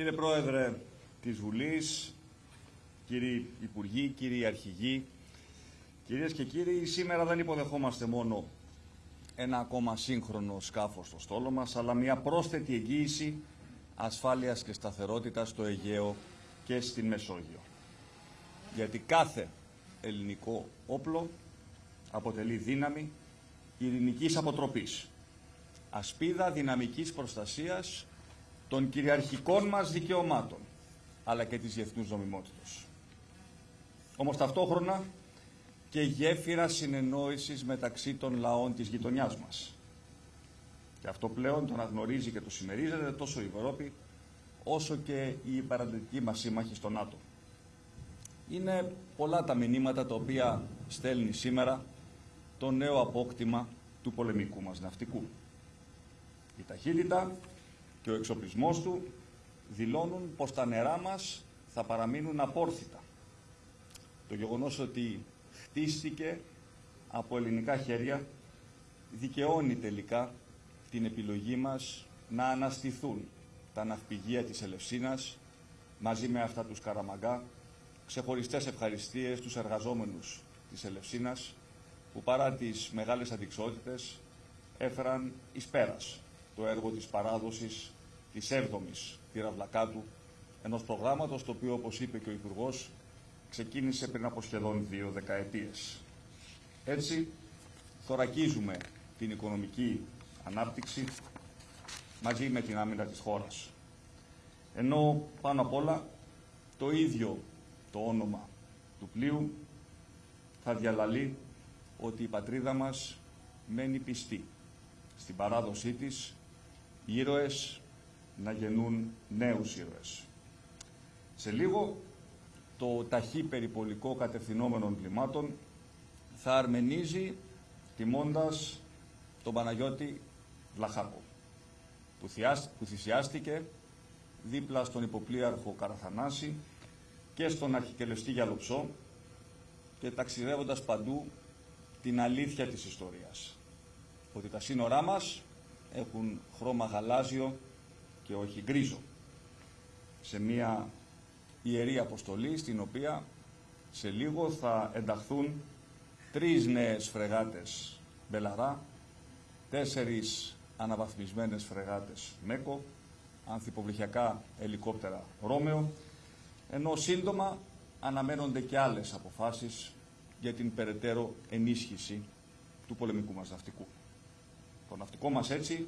Κύριε Πρόεδρε της Βουλής, κύριοι Υπουργοί, κύριοι Αρχηγοί, κυρίες και κύριοι, σήμερα δεν υποδεχόμαστε μόνο ένα ακόμα σύγχρονο σκάφος στο στόλο μας, αλλά μια πρόσθετη εγγύηση ασφάλειας και σταθερότητας στο Αιγαίο και στην Μεσόγειο. Γιατί κάθε ελληνικό όπλο αποτελεί δύναμη ειρηνικής αποτροπής, ασπίδα δυναμικής προστασίας των κυριαρχικών μας δικαιωμάτων, αλλά και της διεθνούς νομιμότητας. Όμως ταυτόχρονα και γέφυρα συνεννόησης μεταξύ των λαών της γειτονιάς μας. Και αυτό πλέον το αναγνωρίζει και το συμμερίζεται τόσο η Ευρώπη, όσο και η παραδοτική μας σύμμαχη στο ΝΑΤΟ. Είναι πολλά τα μηνύματα τα οποία στέλνει σήμερα το νέο απόκτημα του πολεμικού μας ναυτικού. Η ταχύτητα και ο εξοπλισμός του δηλώνουν πως τα νερά μας θα παραμείνουν απόρθητα. Το γεγονός ότι χτίστηκε από ελληνικά χέρια δικαιώνει τελικά την επιλογή μας να αναστηθούν τα ναυπηγεία της Ελευσίνας μαζί με αυτά τους Καραμαγκά, ξεχωριστές ευχαριστίες στους εργαζόμενους της Ελευσίνας που παρά τις μεγάλες αντικσότητες έφεραν εις πέρας το έργο της παράδοσης της 7ης πυραυλακάτου, ενός προγράμματος το οποίο, όπως είπε και ο Υπουργός, ξεκίνησε πριν από σχεδόν δύο δεκαετίες. Έτσι, θωρακίζουμε την οικονομική ανάπτυξη μαζί με την άμυνα της χώρας. Ενώ πάνω απ' όλα το ίδιο το όνομα του πλοίου θα διαλαλεί ότι η πατρίδα μας μένει πιστή στην παράδοσή της ήρωες να γεννούν νέους ήρωες. Σε λίγο το ταχύ περιπολικό κατευθυνόμενων κλιμάτων θα αρμενίζει τιμώντας τον Παναγιώτη Βλαχάκο που θυσιάστηκε δίπλα στον υποπλήραρχο Καραθανάση και στον αρχικελεστή Γιαλοψό και ταξιδεύοντας παντού την αλήθεια της ιστορίας. Ότι τα σύνορά μας έχουν χρώμα γαλάζιο και όχι γκρίζο. Σε μια ιερή αποστολή στην οποία σε λίγο θα ενταχθούν τρεις νέες φρεγάτες Μπελαρά, τέσσερις αναβαθμισμένες φρεγάτες Μέκο, ανθιποβληχιακά ελικόπτερα Ρώμεο, ενώ σύντομα αναμένονται και άλλες αποφάσεις για την περαιτέρω ενίσχυση του πολεμικού μας ναυτικού. Το ναυτικό μας έτσι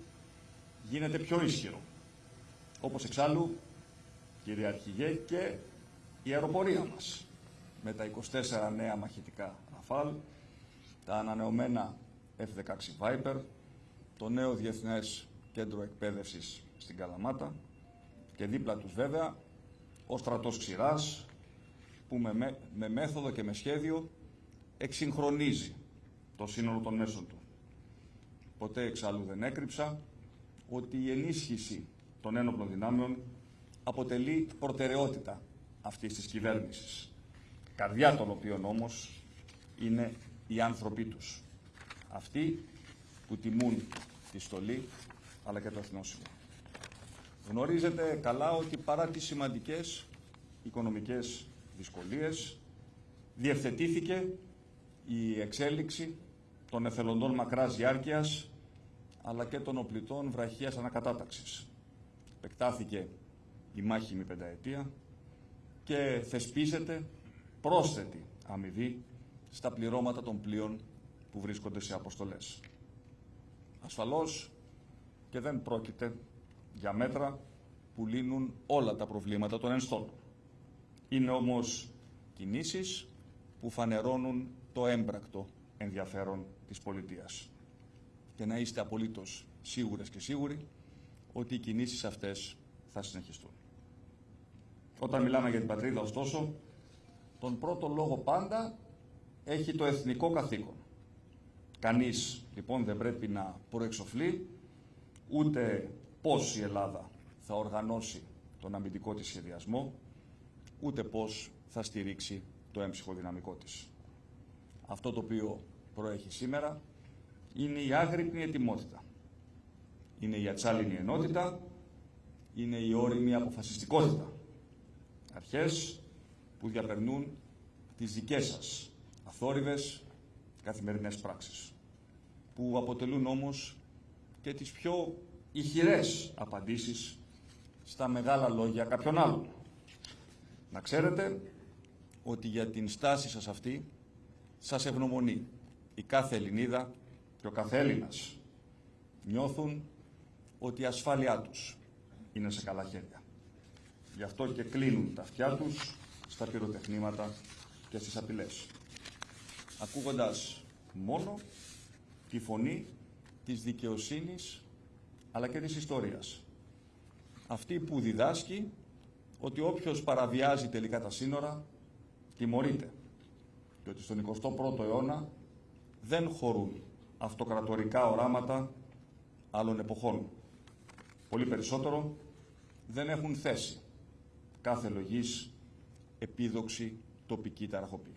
γίνεται πιο ισχυρό. Όπως εξάλλου, κύριε Αρχηγέ, και η αεροπορία μας με τα 24 νέα μαχητικά Ραφάλ, τα ανανεωμένα F-16 Viper, το νέο Διεθνές Κέντρο Εκπαίδευσης στην Καλαμάτα και δίπλα τους βέβαια ο στρατός Ξηράς που με, με μέθοδο και με σχέδιο εξυγχρονίζει το σύνολο των μέσων του. Ποτέ εξάλλου δεν έκρυψα ότι η ενίσχυση των ένοπλων δυνάμεων αποτελεί προτεραιότητα αυτής της κυβέρνησης. Καρδιά των οποίων όμως είναι οι άνθρωποι τους. Αυτοί που τιμούν τη στολή αλλά και το εθνόσημο. Γνωρίζετε καλά ότι παρά τις σημαντικές οικονομικές δυσκολίες διευθετήθηκε η εξέλιξη των εθελοντών μακράς διάρκειας αλλά και των οπλιτών βραχίας ανακατάταξης. Επεκτάθηκε η μάχημη πενταετία και θεσπίζεται πρόσθετη αμοιβή στα πληρώματα των πλοίων που βρίσκονται σε αποστολές. Ασφαλώς και δεν πρόκειται για μέτρα που λύνουν όλα τα προβλήματα των ενστόλων. Είναι όμως κινήσεις που φανερώνουν το έμπρακτο ενδιαφέρον της πολιτείας. Και να είστε απολύτως σίγουρες και σίγουροι ότι οι κινήσεις αυτές θα συνεχιστούν. Όταν μιλάμε για την πατρίδα, ωστόσο, τον πρώτο λόγο πάντα έχει το εθνικό καθήκον. Κανείς, λοιπόν, δεν πρέπει να προεξοφλεί ούτε πώς η Ελλάδα θα οργανώσει τον αμυντικό της σχεδιασμό, ούτε πώς θα στηρίξει το έμψυχο δυναμικό της. Αυτό το οποίο προέχει σήμερα είναι η άγρυπνη ετοιμότητα. Είναι η ατσάλινη ενότητα είναι η όρημη αποφασιστικότητα. Αρχές που διαπερνούν τις δικές σας αθόρυβες καθημερινές πράξεις, που αποτελούν όμως και τις πιο ηχηρές απαντήσεις στα μεγάλα λόγια κάποιων άλλων. Να ξέρετε ότι για την στάση σας αυτή σας ευγνωμονεί η κάθε Ελληνίδα και ο κάθε Έλληνας. Νιώθουν ότι η ασφάλειά τους είναι σε καλά χέρια. Γι' αυτό και κλείνουν τα αυτιά τους στα πυροτεχνήματα και στις απειλές. Ακούγοντας μόνο τη φωνή της δικαιοσύνης αλλά και της ιστορίας. Αυτή που διδάσκει ότι όποιος παραβιάζει τελικά τα σύνορα τιμωρείται και ότι στον 21ο αιώνα δεν χωρούν αυτοκρατορικά οράματα άλλων εποχών. Πολύ περισσότερο δεν έχουν θέση κάθε λογής επίδοξη τοπική ταραχοπή.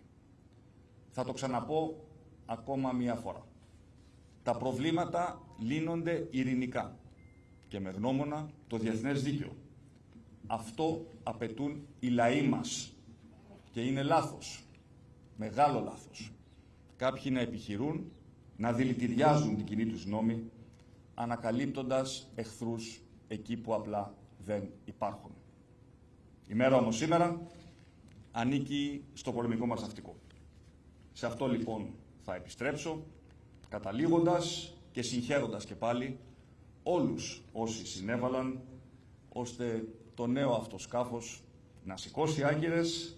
Θα το ξαναπώ ακόμα μία φορά. Τα προβλήματα λύνονται ειρηνικά και με γνώμονα το διεθνές δίκαιο. Αυτό απαιτούν οι λαοί μας και είναι λάθος, μεγάλο λάθος. Κάποιοι να επιχειρούν να δηλητηριάζουν την κοινή τους νόμη ανακαλύπτοντας εχθρούς εκεί που απλά δεν υπάρχουν. Η μέρα όμως σήμερα ανήκει στο πολεμικό μας ναυτικό. Σε αυτό λοιπόν θα επιστρέψω, καταλήγοντας και συγχαίροντας και πάλι όλους όσοι συνέβαλαν, ώστε το νέο αυτό σκάφος να σηκώσει άγκυρες,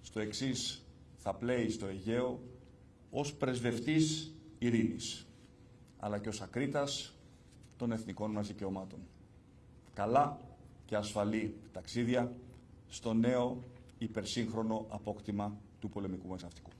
στο εξής θα πλέει στο Αιγαίο, ως πρεσβευτής ειρήνης, αλλά και ως ακρίτας των εθνικών μας δικαιωμάτων. Καλά και ασφαλή ταξίδια στο νέο υπερσύγχρονο απόκτημα του πολεμικού μας ναυτικού.